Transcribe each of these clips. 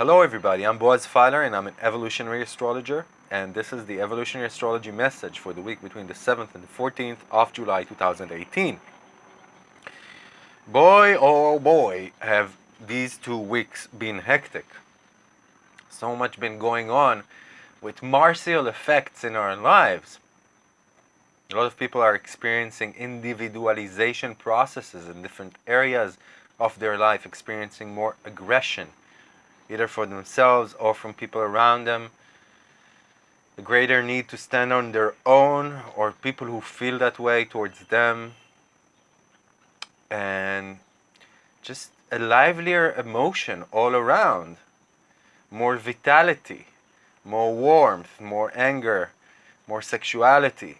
Hello everybody, I'm Boaz Fyler and I'm an evolutionary astrologer and this is the evolutionary astrology message for the week between the 7th and the 14th of July 2018. Boy oh, oh boy have these two weeks been hectic. So much been going on with Martial effects in our lives. A lot of people are experiencing individualization processes in different areas of their life, experiencing more aggression either for themselves or from people around them. A greater need to stand on their own or people who feel that way towards them. And just a livelier emotion all around. More vitality, more warmth, more anger, more sexuality.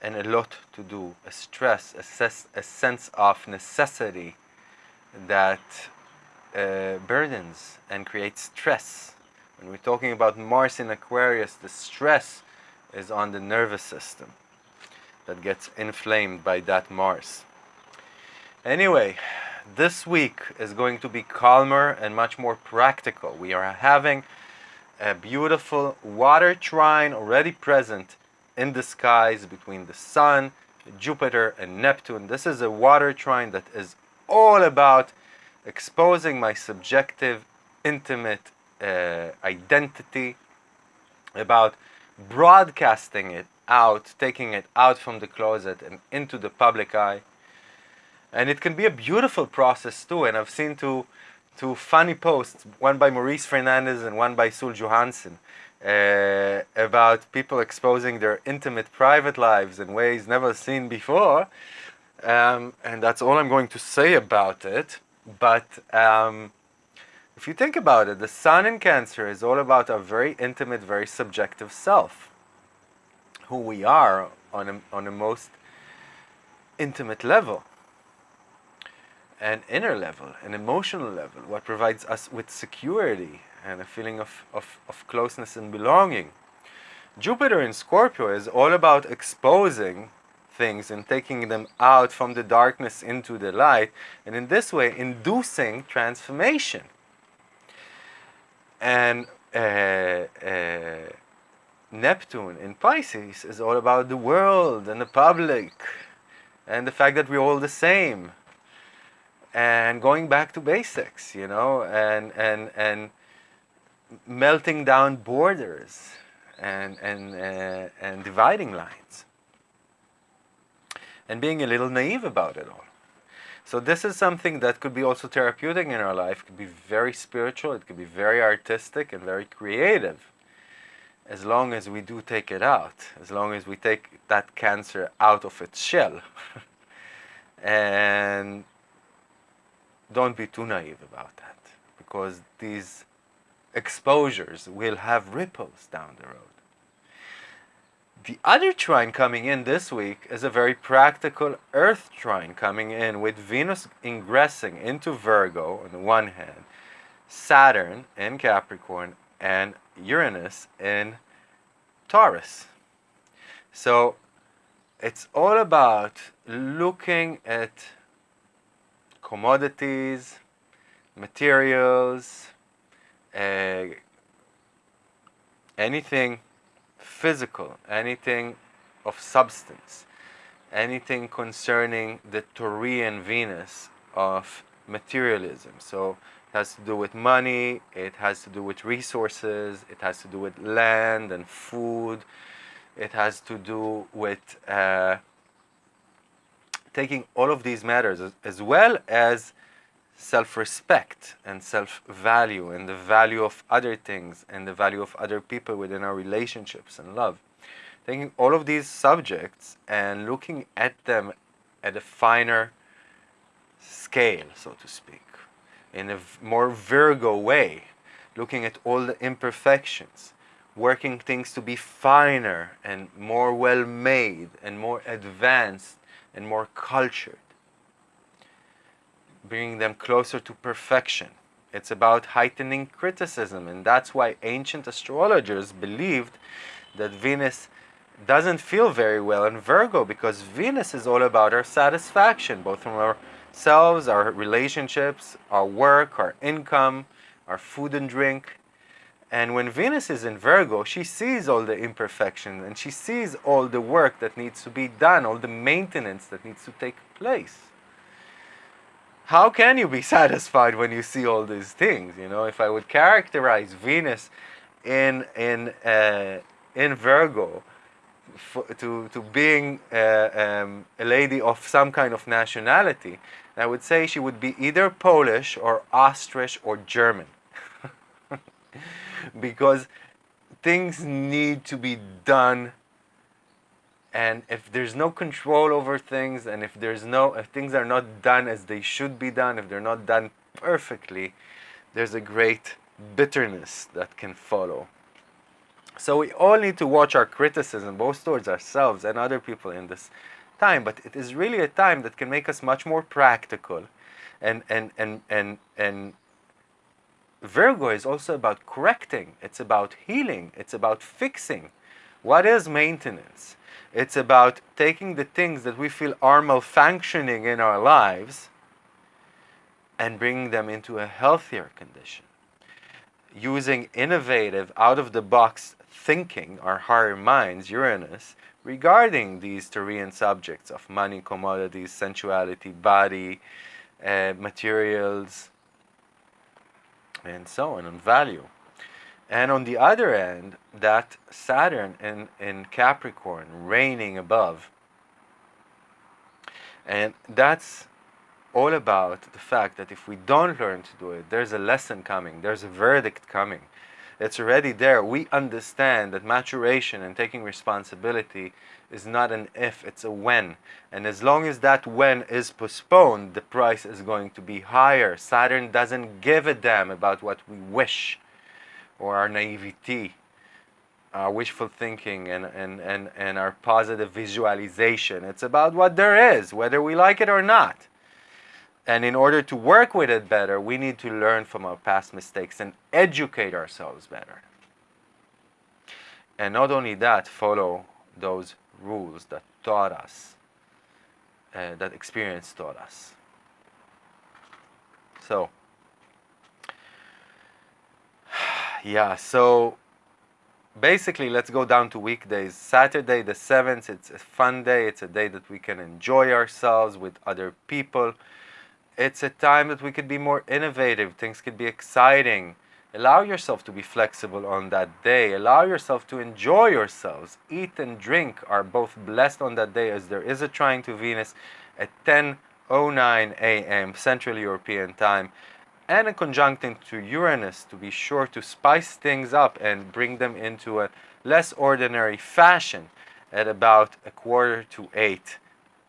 And a lot to do, a stress, a, a sense of necessity that uh, burdens and creates stress. When we're talking about Mars in Aquarius, the stress is on the nervous system that gets inflamed by that Mars. Anyway, this week is going to be calmer and much more practical. We are having a beautiful water trine already present in the skies between the Sun, Jupiter, and Neptune. This is a water trine that is all about exposing my subjective, intimate uh, identity, about broadcasting it out, taking it out from the closet and into the public eye. And it can be a beautiful process too. And I've seen two, two funny posts, one by Maurice Fernandez and one by Sul Johansson, uh, about people exposing their intimate private lives in ways never seen before. Um, and that's all I'm going to say about it. But um, if you think about it, the sun in Cancer is all about our very intimate, very subjective self, who we are on a, on a most intimate level, an inner level, an emotional level, what provides us with security and a feeling of, of, of closeness and belonging. Jupiter in Scorpio is all about exposing things and taking them out from the darkness into the light, and in this way inducing transformation. And uh, uh, Neptune in Pisces is all about the world and the public and the fact that we're all the same and going back to basics, you know, and, and, and melting down borders and, and, uh, and dividing lines and being a little naive about it all. So this is something that could be also therapeutic in our life. It could be very spiritual, it could be very artistic and very creative. As long as we do take it out, as long as we take that cancer out of its shell. and don't be too naive about that because these exposures will have ripples down the road. The other trine coming in this week is a very practical Earth trine coming in with Venus ingressing into Virgo on the one hand, Saturn in Capricorn, and Uranus in Taurus. So it's all about looking at commodities, materials, uh, anything physical, anything of substance, anything concerning the Taurian Venus of materialism. So it has to do with money, it has to do with resources, it has to do with land and food, it has to do with uh, taking all of these matters as, as well as self-respect and self-value and the value of other things and the value of other people within our relationships and love. Taking all of these subjects and looking at them at a finer scale, so to speak, in a more Virgo way, looking at all the imperfections, working things to be finer and more well-made and more advanced and more cultured bringing them closer to perfection. It's about heightening criticism, and that's why ancient astrologers believed that Venus doesn't feel very well in Virgo because Venus is all about our satisfaction, both from ourselves, our relationships, our work, our income, our food and drink. And when Venus is in Virgo, she sees all the imperfections and she sees all the work that needs to be done, all the maintenance that needs to take place. How can you be satisfied when you see all these things? You know, if I would characterize Venus in in uh, in Virgo to to being uh, um, a lady of some kind of nationality, I would say she would be either Polish or Austrian or German. Because things need to be done and if there's no control over things and if there's no if things are not done as they should be done if they're not done perfectly there's a great bitterness that can follow. So we all need to watch our criticism both towards ourselves and other people in this time but it is really a time that can make us much more practical and and and and and Virgo is also about correcting, it's about healing, it's about fixing. What is maintenance? It's about taking the things that we feel are malfunctioning in our lives and bringing them into a healthier condition. Using innovative, out-of-the-box thinking, our higher minds, Uranus, regarding these Taurean subjects of money, commodities, sensuality, body, uh, materials, and so on, and value. And on the other end, that Saturn in, in Capricorn reigning above. And that's all about the fact that if we don't learn to do it, there's a lesson coming, there's a verdict coming. It's already there. We understand that maturation and taking responsibility is not an if, it's a when. And as long as that when is postponed, the price is going to be higher. Saturn doesn't give a damn about what we wish or our naivety, our wishful thinking and, and, and, and our positive visualization. It's about what there is, whether we like it or not. And in order to work with it better, we need to learn from our past mistakes and educate ourselves better. And not only that, follow those rules that taught us, uh, that experience taught us. So, yeah, so basically let's go down to weekdays. Saturday the 7th, it's a fun day. It's a day that we can enjoy ourselves with other people. It's a time that we could be more innovative. Things could be exciting. Allow yourself to be flexible on that day. Allow yourself to enjoy yourselves. Eat and drink are both blessed on that day as there is a trine to Venus at 10.09 a.m. Central European Time and a conjunction to Uranus to be sure to spice things up and bring them into a less ordinary fashion at about a quarter to eight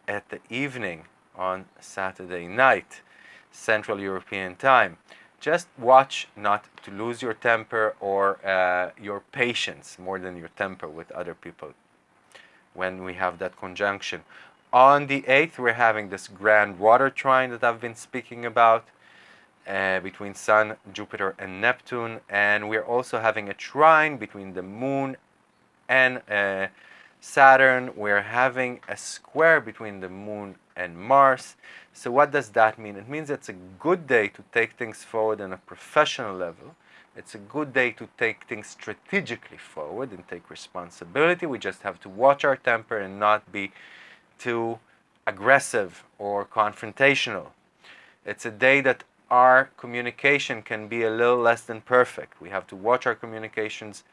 at the evening on Saturday night, Central European Time just watch not to lose your temper or uh, your patience more than your temper with other people when we have that conjunction. On the 8th, we're having this grand water trine that I've been speaking about uh, between Sun, Jupiter, and Neptune. And we're also having a trine between the Moon and uh, Saturn. We're having a square between the Moon and Mars. So what does that mean? It means it's a good day to take things forward on a professional level. It's a good day to take things strategically forward and take responsibility. We just have to watch our temper and not be too aggressive or confrontational. It's a day that our communication can be a little less than perfect. We have to watch our communications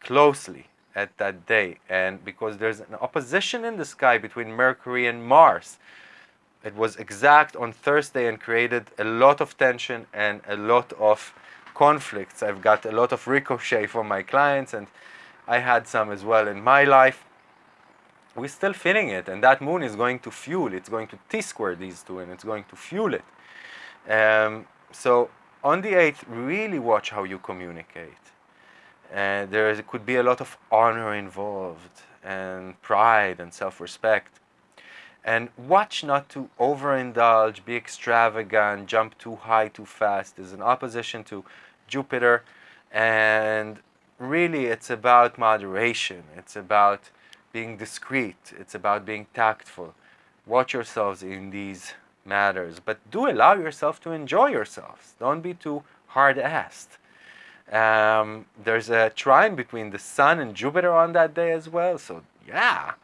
closely at that day. And because there's an opposition in the sky between Mercury and Mars, it was exact on Thursday and created a lot of tension and a lot of conflicts. I've got a lot of ricochet from my clients and I had some as well in my life. We're still feeling it and that moon is going to fuel, it's going to T-square these two and it's going to fuel it. Um, so on the 8th, really watch how you communicate. There could be a lot of honor involved and pride and self-respect And watch not to overindulge, be extravagant, jump too high too fast. is an opposition to Jupiter. And really, it's about moderation. It's about being discreet. It's about being tactful. Watch yourselves in these matters, but do allow yourself to enjoy yourselves. Don't be too hard-assed. Um, there's a trine between the Sun and Jupiter on that day as well, so yeah,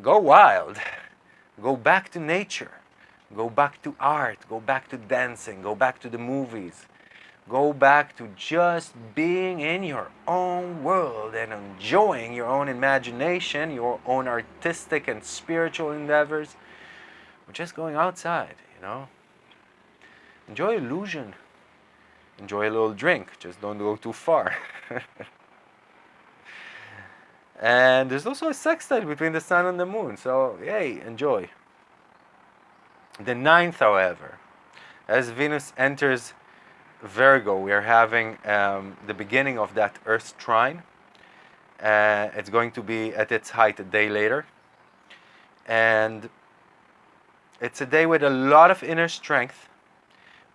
go wild. Go back to nature. Go back to art. Go back to dancing. Go back to the movies. Go back to just being in your own world and enjoying your own imagination, your own artistic and spiritual endeavors. Or just going outside, you know. Enjoy illusion. Enjoy a little drink. Just don't go too far. and there's also a sextile between the sun and the moon. So, yay, enjoy. The ninth, however, as Venus enters Virgo, we are having um, the beginning of that Earth trine. Uh, it's going to be at its height a day later. And it's a day with a lot of inner strength,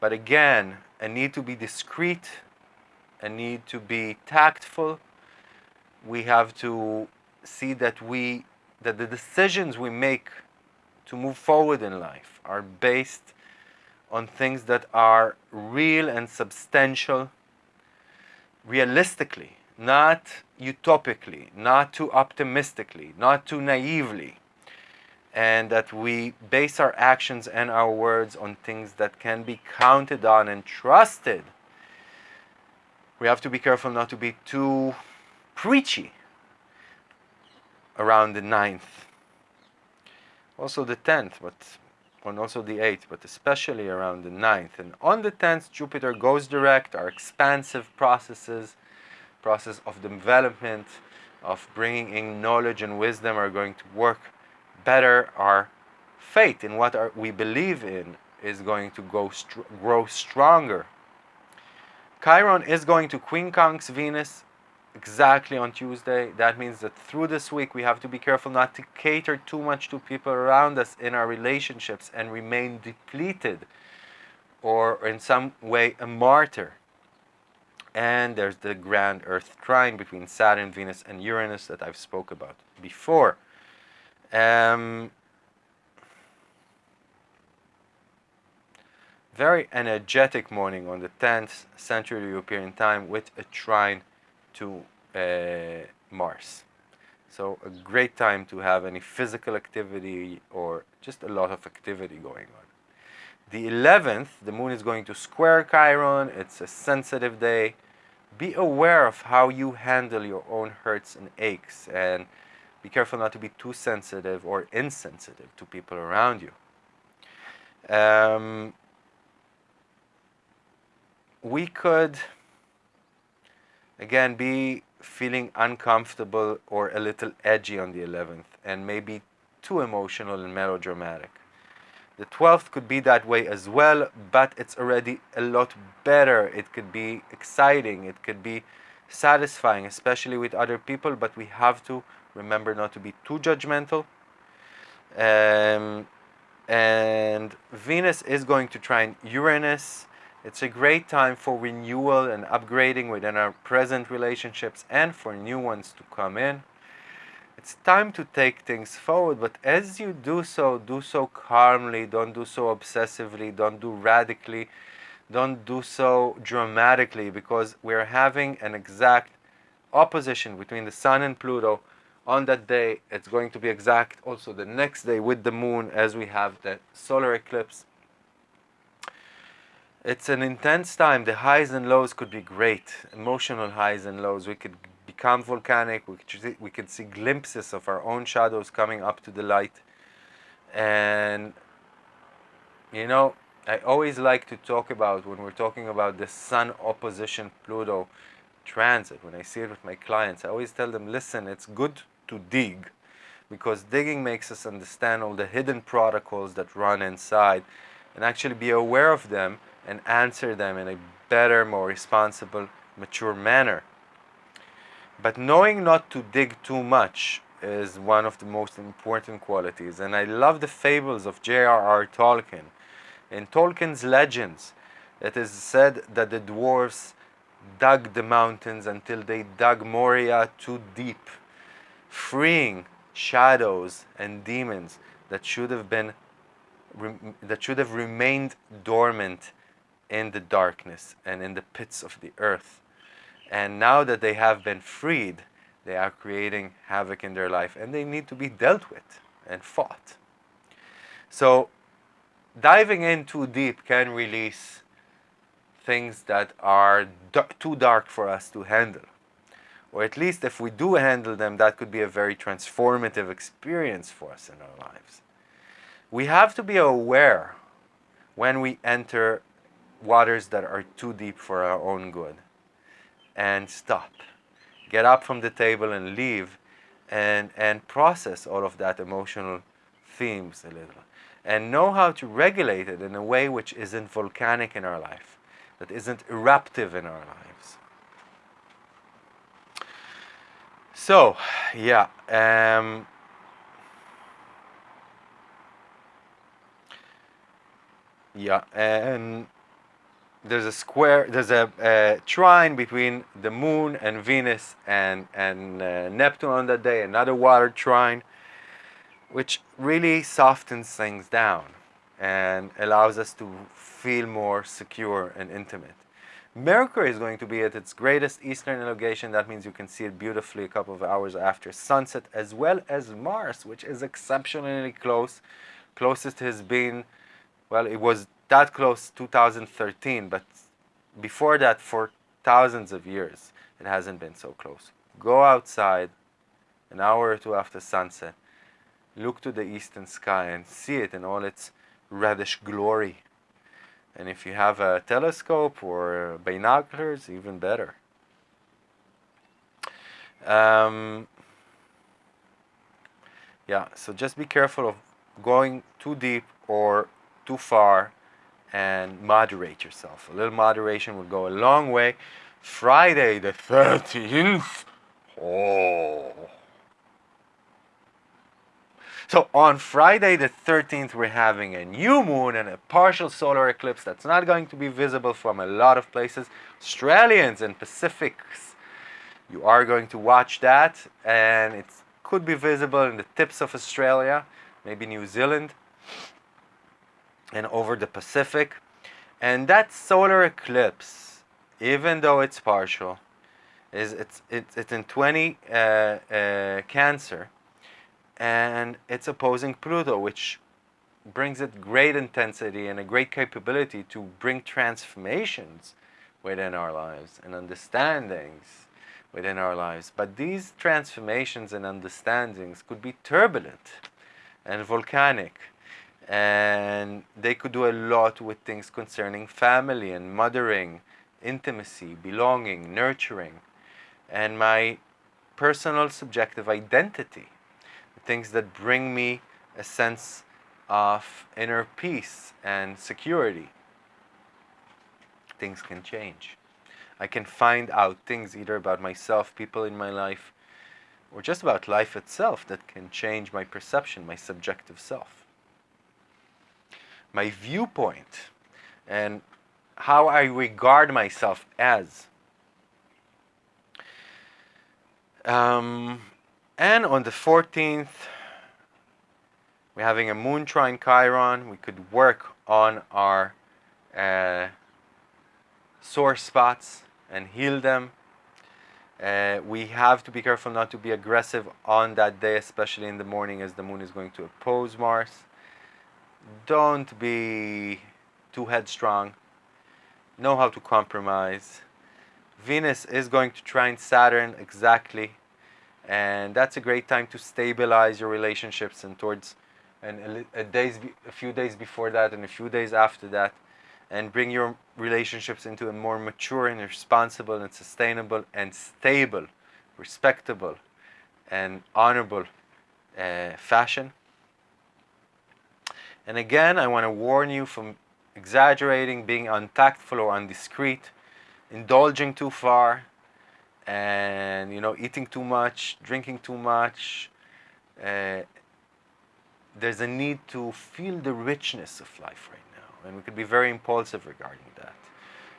but again, a need to be discreet, a need to be tactful. We have to see that we that the decisions we make to move forward in life are based on things that are real and substantial realistically, not utopically, not too optimistically, not too naively, and that we base our actions and our words on things that can be counted on and trusted. We have to be careful not to be too preachy around the ninth. Also the tenth, but and also the 8th, but especially around the 9th. And on the 10th, Jupiter goes direct, our expansive processes, process of development, of bringing in knowledge and wisdom are going to work better. Our faith in what our, we believe in is going to go str grow stronger. Chiron is going to quincunx Venus exactly on Tuesday. That means that through this week we have to be careful not to cater too much to people around us in our relationships and remain depleted or in some way a martyr. And there's the grand Earth trine between Saturn, Venus, and Uranus that I've spoke about before. Um, very energetic morning on the 10th Central European time with a trine to uh, Mars. So a great time to have any physical activity or just a lot of activity going on. The 11th, the moon is going to square Chiron. It's a sensitive day. Be aware of how you handle your own hurts and aches and be careful not to be too sensitive or insensitive to people around you. Um, we could Again, be feeling uncomfortable or a little edgy on the 11th and maybe too emotional and melodramatic. The 12th could be that way as well, but it's already a lot better. It could be exciting, it could be satisfying, especially with other people, but we have to remember not to be too judgmental. Um, and Venus is going to trine Uranus it's a great time for renewal and upgrading within our present relationships and for new ones to come in. It's time to take things forward, but as you do so, do so calmly, don't do so obsessively, don't do radically, don't do so dramatically because we're having an exact opposition between the Sun and Pluto on that day. It's going to be exact also the next day with the Moon as we have the solar eclipse it's an intense time. The highs and lows could be great, emotional highs and lows. We could become volcanic. We could, we could see glimpses of our own shadows coming up to the light. And, you know, I always like to talk about when we're talking about the Sun opposition Pluto transit. When I see it with my clients, I always tell them, listen, it's good to dig because digging makes us understand all the hidden protocols that run inside and actually be aware of them and answer them in a better, more responsible, mature manner. But knowing not to dig too much is one of the most important qualities. And I love the fables of J.R.R. Tolkien. In Tolkien's legends, it is said that the dwarfs dug the mountains until they dug Moria too deep, freeing shadows and demons that should have been that should have remained dormant in the darkness and in the pits of the earth. And now that they have been freed, they are creating havoc in their life and they need to be dealt with and fought. So diving in too deep can release things that are too dark for us to handle. Or at least if we do handle them, that could be a very transformative experience for us in our lives. We have to be aware when we enter waters that are too deep for our own good and stop get up from the table and leave and, and process all of that emotional themes a little and know how to regulate it in a way which isn't volcanic in our life, that isn't eruptive in our lives. So, yeah, um, yeah, and there's a square, there's a, a, trine between the moon and Venus and, and uh, Neptune on that day, another water trine, which really softens things down and allows us to feel more secure and intimate. Mercury is going to be at its greatest eastern elongation. That means you can see it beautifully a couple of hours after sunset, as well as Mars, which is exceptionally close. Closest has been, well, it was that close 2013, but before that for thousands of years it hasn't been so close. Go outside an hour or two after sunset, look to the eastern sky and see it in all its reddish glory. And if you have a telescope or binoculars, even better. Um, yeah, so just be careful of going too deep or too far and moderate yourself. A little moderation will go a long way. Friday the 13th. Oh. So on Friday the 13th, we're having a new moon and a partial solar eclipse that's not going to be visible from a lot of places. Australians and Pacifics, you are going to watch that and it could be visible in the tips of Australia, maybe New Zealand and over the Pacific. And that solar eclipse, even though it's partial, is it's it's, it's in 20 uh, uh, Cancer, and it's opposing Pluto, which brings it great intensity and a great capability to bring transformations within our lives and understandings within our lives. But these transformations and understandings could be turbulent and volcanic and they could do a lot with things concerning family and mothering, intimacy, belonging, nurturing, and my personal subjective identity, things that bring me a sense of inner peace and security. Things can change. I can find out things either about myself, people in my life, or just about life itself that can change my perception, my subjective self my viewpoint, and how I regard myself as. Um, and on the 14th, we're having a moon trine Chiron. We could work on our uh, sore spots and heal them. Uh, we have to be careful not to be aggressive on that day, especially in the morning as the moon is going to oppose Mars don't be too headstrong. Know how to compromise. Venus is going to trine Saturn exactly. And that's a great time to stabilize your relationships and towards and a, a, days, a few days before that and a few days after that and bring your relationships into a more mature and responsible and sustainable and stable, respectable and honorable uh, fashion. And again, I want to warn you from exaggerating, being untactful or undiscreet, indulging too far, and you know, eating too much, drinking too much, uh, there's a need to feel the richness of life right now, and we could be very impulsive regarding that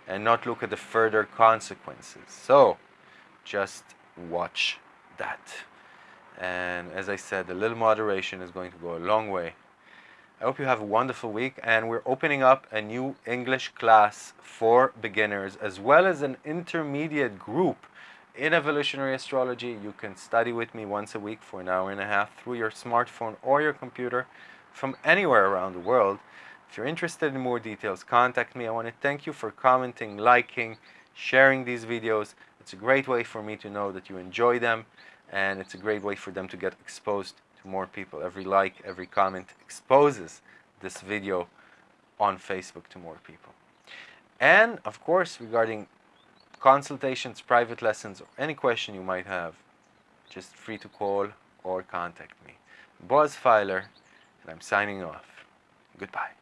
and not look at the further consequences. So, just watch that. And as I said, a little moderation is going to go a long way. I hope you have a wonderful week and we're opening up a new English class for beginners as well as an intermediate group in evolutionary astrology. You can study with me once a week for an hour and a half through your smartphone or your computer from anywhere around the world. If you're interested in more details, contact me. I want to thank you for commenting, liking, sharing these videos. It's a great way for me to know that you enjoy them and it's a great way for them to get exposed to more people. Every like, every comment exposes this video on Facebook to more people. And of course, regarding consultations, private lessons, or any question you might have, just free to call or contact me. Boaz Fyler, and I'm signing off. Goodbye.